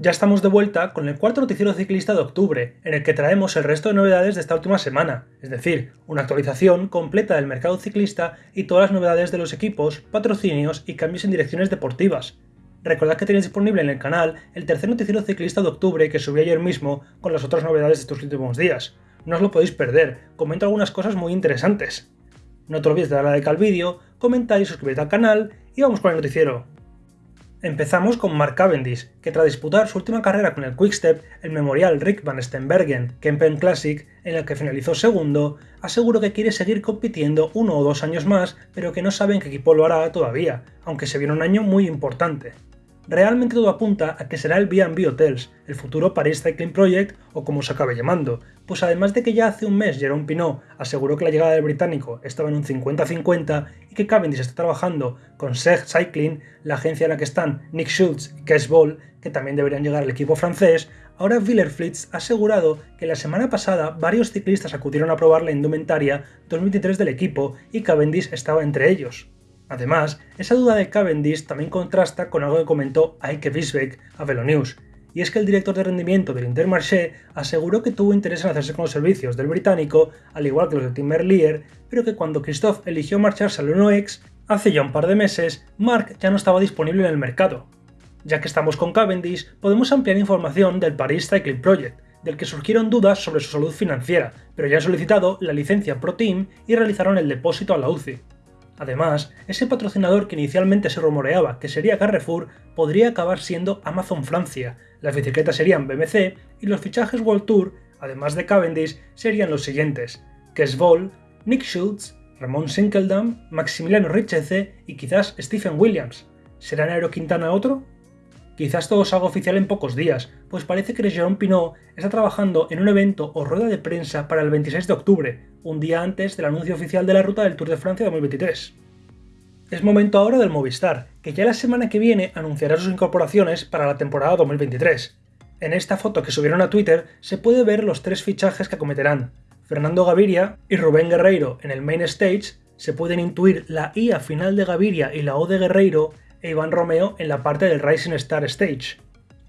Ya estamos de vuelta con el cuarto noticiero ciclista de octubre, en el que traemos el resto de novedades de esta última semana, es decir, una actualización completa del mercado ciclista y todas las novedades de los equipos, patrocinios y cambios en direcciones deportivas. Recordad que tenéis disponible en el canal el tercer noticiero ciclista de octubre que subí ayer mismo con las otras novedades de estos últimos días. No os lo podéis perder, comento algunas cosas muy interesantes. No te olvides de darle like al vídeo, comentar y suscribirte al canal y vamos con el noticiero. Empezamos con Mark Cavendish, que tras disputar su última carrera con el Quickstep, el memorial Rick van Stenbergen Kempen Classic, en el que finalizó segundo, aseguró que quiere seguir compitiendo uno o dos años más, pero que no sabe en qué equipo lo hará todavía, aunque se viene un año muy importante. Realmente todo apunta a que será el B&B Hotels, el futuro Paris Cycling Project o como se acabe llamando, pues además de que ya hace un mes Jerome Pinot aseguró que la llegada del británico estaba en un 50-50 y que Cavendish está trabajando con Seg Cycling, la agencia en la que están Nick Schultz y Kes Ball, que también deberían llegar al equipo francés, ahora Villerflitz ha asegurado que la semana pasada varios ciclistas acudieron a probar la indumentaria 2023 del equipo y Cavendish estaba entre ellos. Además, esa duda de Cavendish también contrasta con algo que comentó Eike Wiesbeck a Velonews, y es que el director de rendimiento del Intermarché aseguró que tuvo interés en hacerse con los servicios del británico, al igual que los de Tim Merlier, pero que cuando Christophe eligió marcharse al 1X, hace ya un par de meses, Mark ya no estaba disponible en el mercado. Ya que estamos con Cavendish, podemos ampliar información del Paris Cycling Project, del que surgieron dudas sobre su salud financiera, pero ya han solicitado la licencia Pro Team y realizaron el depósito a la UCI. Además, ese patrocinador que inicialmente se rumoreaba que sería Carrefour podría acabar siendo Amazon Francia, las bicicletas serían BMC y los fichajes World Tour, además de Cavendish, serían los siguientes: Kes Nick Schultz, Ramón Sinkeldam, Maximiliano Richeze y quizás Stephen Williams. ¿Será Nairo Quintana otro? Quizás todo salga oficial en pocos días, pues parece que Jérôme Pinot está trabajando en un evento o rueda de prensa para el 26 de octubre, un día antes del anuncio oficial de la ruta del Tour de Francia 2023. Es momento ahora del Movistar, que ya la semana que viene anunciará sus incorporaciones para la temporada 2023. En esta foto que subieron a Twitter se puede ver los tres fichajes que acometerán. Fernando Gaviria y Rubén Guerreiro en el Main Stage, se pueden intuir la IA final de Gaviria y la O de Guerreiro e Iván Romeo en la parte del Rising Star Stage.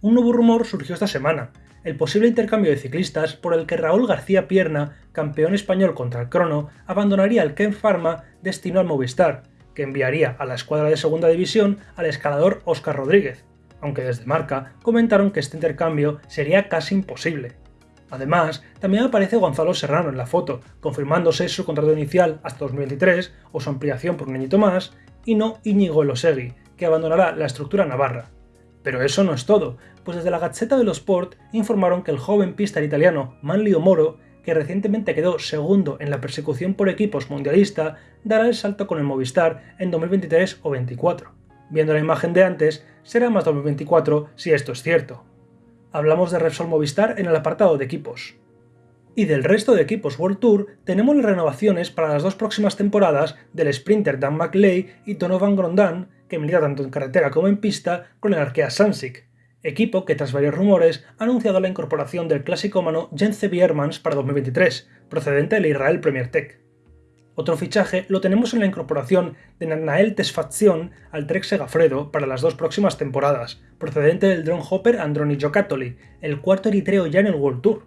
Un nuevo rumor surgió esta semana, el posible intercambio de ciclistas por el que Raúl García Pierna, campeón español contra el crono, abandonaría el Ken Pharma destino al Movistar, que enviaría a la escuadra de segunda división al escalador Óscar Rodríguez, aunque desde marca comentaron que este intercambio sería casi imposible. Además, también aparece Gonzalo Serrano en la foto, confirmándose su contrato inicial hasta 2023 o su ampliación por un añito más, y no Íñigo Elosegui, que abandonará la estructura navarra. Pero eso no es todo, pues desde la Gazzetta dello Sport informaron que el joven pista italiano Manlio Moro, que recientemente quedó segundo en la persecución por equipos mundialista, dará el salto con el Movistar en 2023 o 2024. Viendo la imagen de antes, será más 2024 si esto es cierto. Hablamos de Repsol Movistar en el apartado de equipos. Y del resto de equipos World Tour tenemos las renovaciones para las dos próximas temporadas del sprinter Dan McLeay y Donovan Grondin, que milita tanto en carretera como en pista con el Arkea Sansic, equipo que tras varios rumores ha anunciado la incorporación del clásico mano Jens Biermans para 2023, procedente del Israel Premier Tech. Otro fichaje lo tenemos en la incorporación de Nanael Tesfazion al Trek Segafredo para las dos próximas temporadas, procedente del drone hopper Androni Giocattoli, el cuarto eritreo ya en el World Tour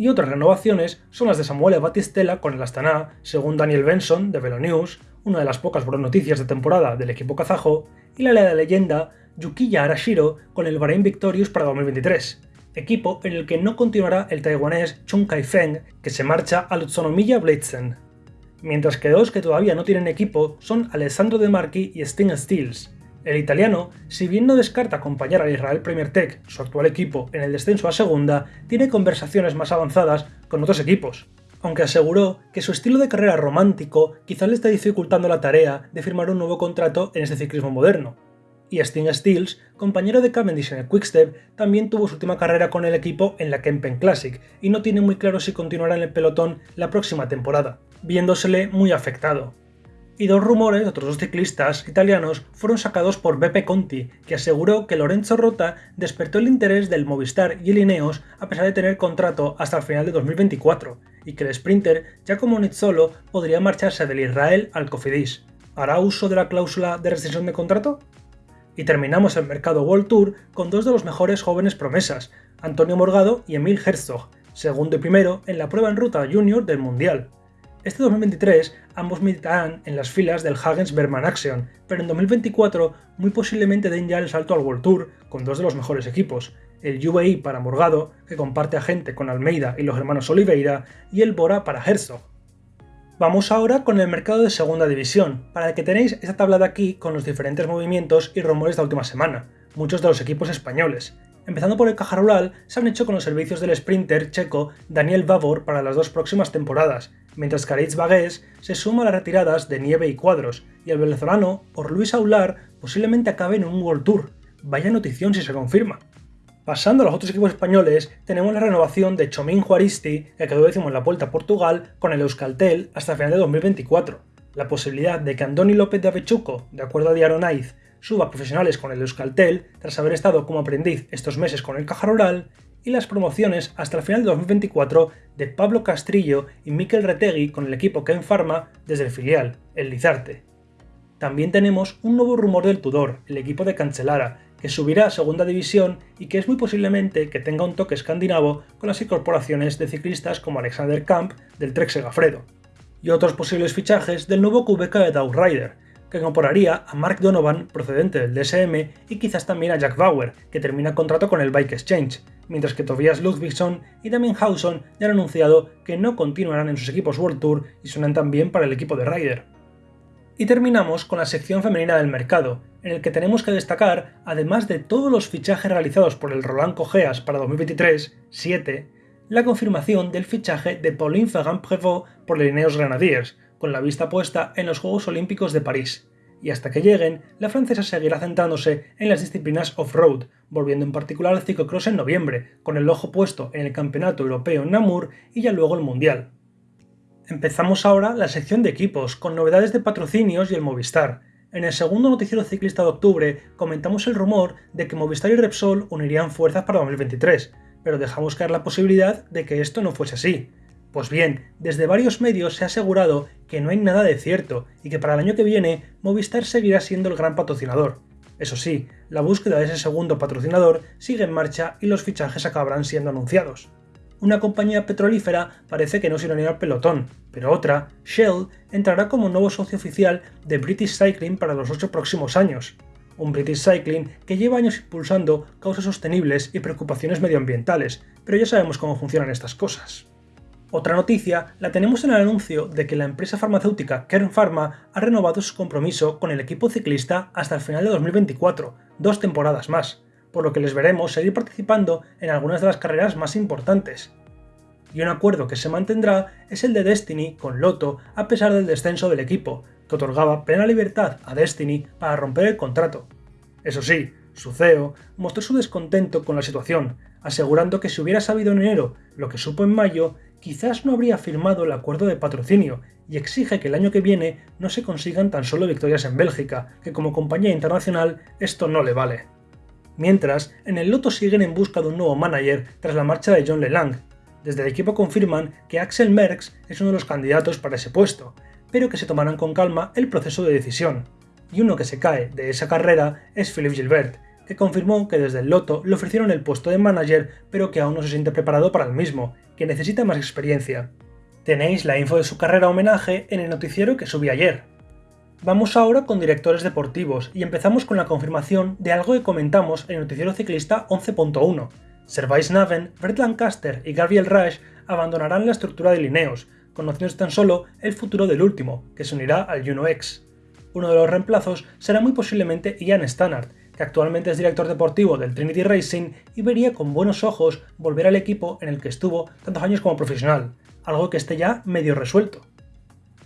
y otras renovaciones son las de Samuel Batistella con el Astana, según Daniel Benson de Velonews, una de las pocas buenas noticias de temporada del equipo kazajo, y la de leyenda Yukiya Arashiro con el Bahrain Victorious para 2023, equipo en el que no continuará el taiwanés Chung Kai-feng, que se marcha al Utsunomiya Blitzen. Mientras que dos que todavía no tienen equipo son Alessandro De Marchi y Sting Steels, el italiano, si bien no descarta acompañar al Israel Premier Tech, su actual equipo, en el descenso a segunda, tiene conversaciones más avanzadas con otros equipos, aunque aseguró que su estilo de carrera romántico quizá le está dificultando la tarea de firmar un nuevo contrato en este ciclismo moderno. Y Sting Steels, compañero de Cavendish en el Quickstep, también tuvo su última carrera con el equipo en la Kempen Classic y no tiene muy claro si continuará en el pelotón la próxima temporada, viéndosele muy afectado y dos rumores de otros dos ciclistas italianos fueron sacados por Beppe Conti, que aseguró que Lorenzo Rota despertó el interés del Movistar y el Ineos a pesar de tener contrato hasta el final de 2024, y que el sprinter Giacomo Nizzolo podría marcharse del Israel al Cofidis. ¿Hará uso de la cláusula de rescisión de contrato? Y terminamos el mercado World Tour con dos de los mejores jóvenes promesas, Antonio Morgado y Emil Herzog, segundo y primero en la prueba en ruta junior del Mundial. Este 2023 ambos militarán en las filas del Hagens Berman Action, pero en 2024 muy posiblemente den ya el salto al World Tour con dos de los mejores equipos, el UAE para Morgado, que comparte agente con Almeida y los hermanos Oliveira, y el Bora para Herzog. Vamos ahora con el mercado de segunda división, para el que tenéis esta tabla de aquí con los diferentes movimientos y rumores de la última semana, muchos de los equipos españoles. Empezando por el Caja Rural, se han hecho con los servicios del sprinter checo Daniel Vavor para las dos próximas temporadas, mientras que Aritz Bagués se suma a las retiradas de Nieve y Cuadros, y el venezolano por Luis Aular posiblemente acabe en un World Tour. Vaya notición si se confirma. Pasando a los otros equipos españoles, tenemos la renovación de Chomín Juaristi, que quedó décimo en la Vuelta a Portugal, con el Euskaltel hasta final de 2024. La posibilidad de que Andoni López de Avechuco, de acuerdo a Diario Naiz, suba a profesionales con el Euskaltel, tras haber estado como aprendiz estos meses con el Caja Rural, y las promociones hasta el final de 2024 de Pablo Castrillo y Miquel Retegui con el equipo Ken Pharma desde el filial, el Lizarte. También tenemos un nuevo rumor del Tudor, el equipo de Cancelara, que subirá a segunda división y que es muy posiblemente que tenga un toque escandinavo con las incorporaciones de ciclistas como Alexander Kamp del Trek Segafredo, y otros posibles fichajes del nuevo QBK de Rider, que incorporaría a Mark Donovan procedente del DSM y quizás también a Jack Bauer, que termina contrato con el Bike Exchange, mientras que Tobias Ludwigson y Damien Hausen ya han anunciado que no continuarán en sus equipos World Tour y suenan también para el equipo de Ryder. Y terminamos con la sección femenina del mercado, en el que tenemos que destacar, además de todos los fichajes realizados por el Roland Cogeas para 2023, 7, la confirmación del fichaje de Pauline Ferrand-Prévot por los Ineos Grenadiers, con la vista puesta en los Juegos Olímpicos de París. Y hasta que lleguen, la francesa seguirá centrándose en las disciplinas off-road, volviendo en particular al ciclocross en noviembre, con el ojo puesto en el Campeonato Europeo en Namur y ya luego el Mundial. Empezamos ahora la sección de equipos, con novedades de patrocinios y el Movistar. En el segundo noticiero ciclista de octubre comentamos el rumor de que Movistar y Repsol unirían fuerzas para 2023, pero dejamos caer la posibilidad de que esto no fuese así. Pues bien, desde varios medios se ha asegurado que no hay nada de cierto y que para el año que viene Movistar seguirá siendo el gran patrocinador. Eso sí, la búsqueda de ese segundo patrocinador sigue en marcha y los fichajes acabarán siendo anunciados una compañía petrolífera parece que no se irá al pelotón, pero otra, Shell, entrará como nuevo socio oficial de British Cycling para los ocho próximos años. Un British Cycling que lleva años impulsando causas sostenibles y preocupaciones medioambientales, pero ya sabemos cómo funcionan estas cosas. Otra noticia la tenemos en el anuncio de que la empresa farmacéutica Kern Pharma ha renovado su compromiso con el equipo ciclista hasta el final de 2024, dos temporadas más por lo que les veremos seguir participando en algunas de las carreras más importantes. Y un acuerdo que se mantendrá es el de Destiny con Loto a pesar del descenso del equipo, que otorgaba plena libertad a Destiny para romper el contrato. Eso sí, su CEO mostró su descontento con la situación, asegurando que si hubiera sabido en enero lo que supo en mayo, quizás no habría firmado el acuerdo de patrocinio y exige que el año que viene no se consigan tan solo victorias en Bélgica, que como compañía internacional esto no le vale. Mientras, en el Loto siguen en busca de un nuevo manager tras la marcha de John LeLang. Desde el equipo confirman que Axel Merckx es uno de los candidatos para ese puesto, pero que se tomarán con calma el proceso de decisión. Y uno que se cae de esa carrera es Philippe Gilbert, que confirmó que desde el Loto le ofrecieron el puesto de manager, pero que aún no se siente preparado para el mismo, que necesita más experiencia. Tenéis la info de su carrera homenaje en el noticiero que subí ayer, Vamos ahora con directores deportivos y empezamos con la confirmación de algo que comentamos en el noticiero ciclista 11.1. Servais Naven, Brett Lancaster y Gabriel Rush abandonarán la estructura de Lineos, conociendo tan solo el futuro del último, que se unirá al Juno X. Uno de los reemplazos será muy posiblemente Ian Stannard, actualmente es director deportivo del Trinity Racing y vería con buenos ojos volver al equipo en el que estuvo tantos años como profesional, algo que esté ya medio resuelto.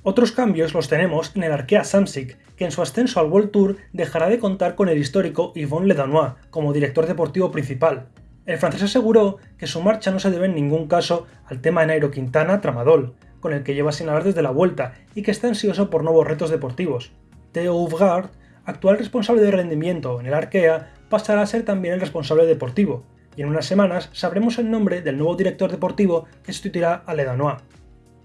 Otros cambios los tenemos en el Arkea Samsic, que en su ascenso al World Tour dejará de contar con el histórico Yvonne Ledanois como director deportivo principal. El francés aseguró que su marcha no se debe en ningún caso al tema de Nairo Quintana Tramadol, con el que lleva sin hablar desde la vuelta y que está ansioso por nuevos retos deportivos. Theo Uvgard, actual responsable de rendimiento en el Arkea, pasará a ser también el responsable deportivo, y en unas semanas sabremos el nombre del nuevo director deportivo que sustituirá a Ledanois.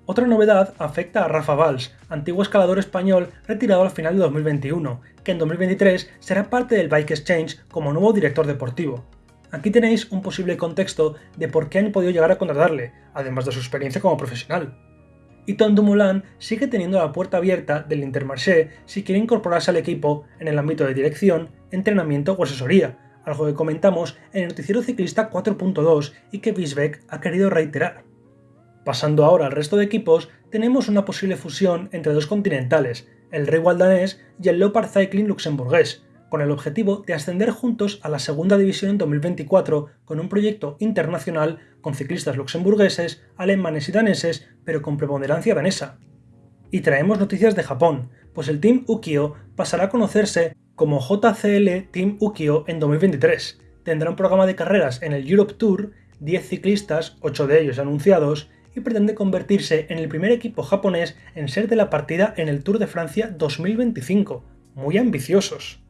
Otra novedad afecta a Rafa Valls, antiguo escalador español retirado al final de 2021, que en 2023 será parte del Bike Exchange como nuevo director deportivo. Aquí tenéis un posible contexto de por qué han podido llegar a contratarle, además de su experiencia como profesional. Y Tom Dumoulin sigue teniendo la puerta abierta del Intermarché si quiere incorporarse al equipo en el ámbito de dirección, entrenamiento o asesoría, algo que comentamos en el noticiero ciclista 4.2 y que Bisbeck ha querido reiterar. Pasando ahora al resto de equipos, tenemos una posible fusión entre dos continentales, el Rey danés y el Leopard Cycling luxemburgués, con el objetivo de ascender juntos a la segunda división en 2024 con un proyecto internacional con ciclistas luxemburgueses, alemanes y daneses, pero con preponderancia danesa. Y traemos noticias de Japón, pues el Team Ukio pasará a conocerse como JCL Team Ukio en 2023. Tendrá un programa de carreras en el Europe Tour, 10 ciclistas, 8 de ellos anunciados, y pretende convertirse en el primer equipo japonés en ser de la partida en el Tour de Francia 2025. Muy ambiciosos.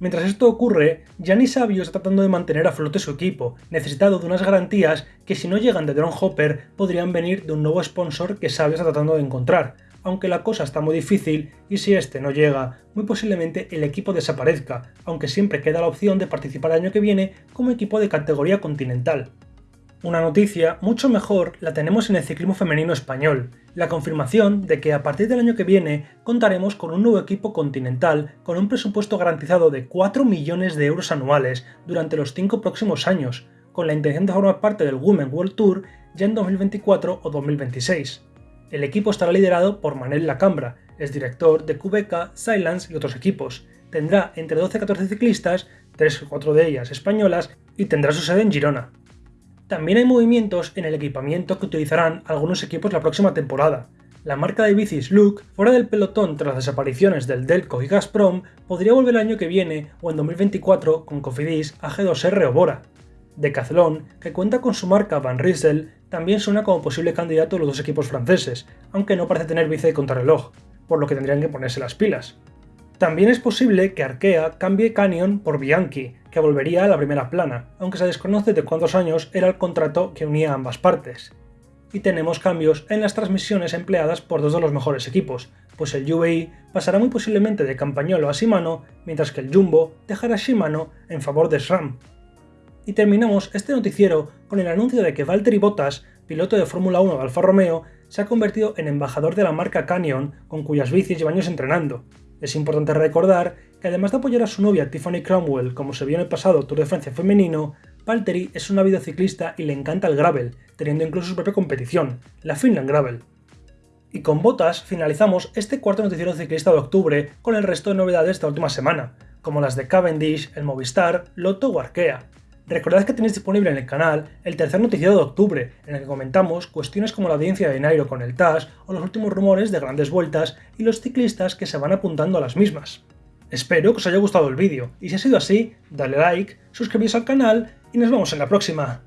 Mientras esto ocurre, Gianni Savio está tratando de mantener a flote su equipo, necesitado de unas garantías que si no llegan de Drone Hopper podrían venir de un nuevo sponsor que Savio está tratando de encontrar, aunque la cosa está muy difícil y si este no llega, muy posiblemente el equipo desaparezca, aunque siempre queda la opción de participar el año que viene como equipo de categoría continental. Una noticia mucho mejor la tenemos en el ciclismo femenino español, la confirmación de que a partir del año que viene contaremos con un nuevo equipo continental con un presupuesto garantizado de 4 millones de euros anuales durante los 5 próximos años, con la intención de formar parte del Women World Tour ya en 2024 o 2026. El equipo estará liderado por Manel Lacambra, es director de Cubeca, Silence y otros equipos. Tendrá entre 12 y 14 ciclistas, 3 o 4 de ellas españolas, y tendrá su sede en Girona. También hay movimientos en el equipamiento que utilizarán algunos equipos la próxima temporada. La marca de bicis Look, fuera del pelotón tras las desapariciones del Delco y Gazprom, podría volver el año que viene o en 2024 con Cofidis, AG2R o Bora. Decathlon, que cuenta con su marca Van Riesel, también suena como posible candidato de los dos equipos franceses, aunque no parece tener bici de contrarreloj, por lo que tendrían que ponerse las pilas. También es posible que Arkea cambie Canyon por Bianchi, que volvería a la primera plana, aunque se desconoce de cuántos años era el contrato que unía ambas partes. Y tenemos cambios en las transmisiones empleadas por dos de los mejores equipos, pues el UAE pasará muy posiblemente de Campagnolo a Shimano, mientras que el Jumbo dejará Shimano en favor de SRAM. Y terminamos este noticiero con el anuncio de que Valtteri Bottas, piloto de Fórmula 1 de Alfa Romeo, se ha convertido en embajador de la marca Canyon, con cuyas bicis lleva años entrenando, es importante recordar que además de apoyar a su novia Tiffany Cromwell como se vio en el pasado Tour de Francia femenino, Valtteri es una videociclista y le encanta el gravel, teniendo incluso su propia competición, la Finland Gravel. Y con botas finalizamos este cuarto noticiero ciclista de octubre con el resto de novedades de esta última semana, como las de Cavendish, el Movistar, Lotto o Arkea. Recordad que tenéis disponible en el canal el tercer noticiero de octubre, en el que comentamos cuestiones como la audiencia de Nairo con el TAS o los últimos rumores de grandes vueltas y los ciclistas que se van apuntando a las mismas. Espero que os haya gustado el vídeo, y si ha sido así, dale like, suscribíos al canal y nos vemos en la próxima.